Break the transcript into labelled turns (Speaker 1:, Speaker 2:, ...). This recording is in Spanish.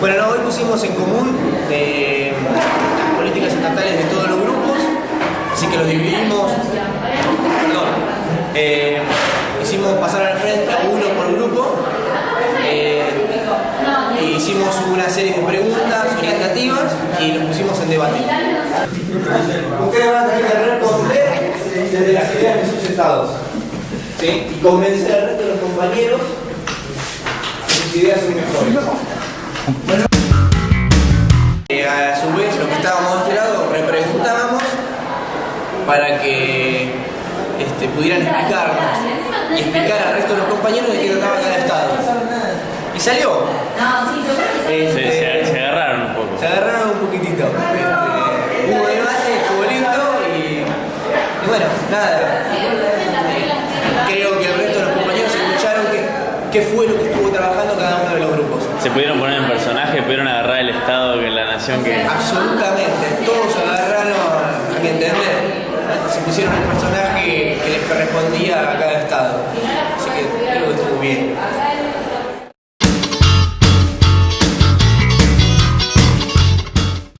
Speaker 1: Bueno, no, hoy pusimos en común eh, las políticas estatales de todos los grupos, así que los dividimos, perdón, eh, hicimos pasar al frente a uno por grupo, eh, e hicimos una serie de preguntas orientativas y los pusimos en debate. Ustedes van a tener que responder desde las ideas de sus estados ¿sí? y convencer al resto de los compañeros que sus ideas son mejores. Eh, a su vez, los que estábamos de este lado repreguntábamos para que este, pudieran explicarnos y explicar al resto de los compañeros de qué trataba cada estado. Y salió.
Speaker 2: Se, agarraron un poco.
Speaker 1: se agarraron un poquitito. Hubo debate, estuvo lindo y, y bueno, nada. Creo que el resto de los compañeros escucharon qué, fue lo que cada uno de los grupos.
Speaker 2: Se pudieron poner en personaje, pudieron agarrar el Estado, que la nación que...
Speaker 1: Absolutamente, todos agarraron, a mi entender, se pusieron el personaje que les correspondía a cada estado.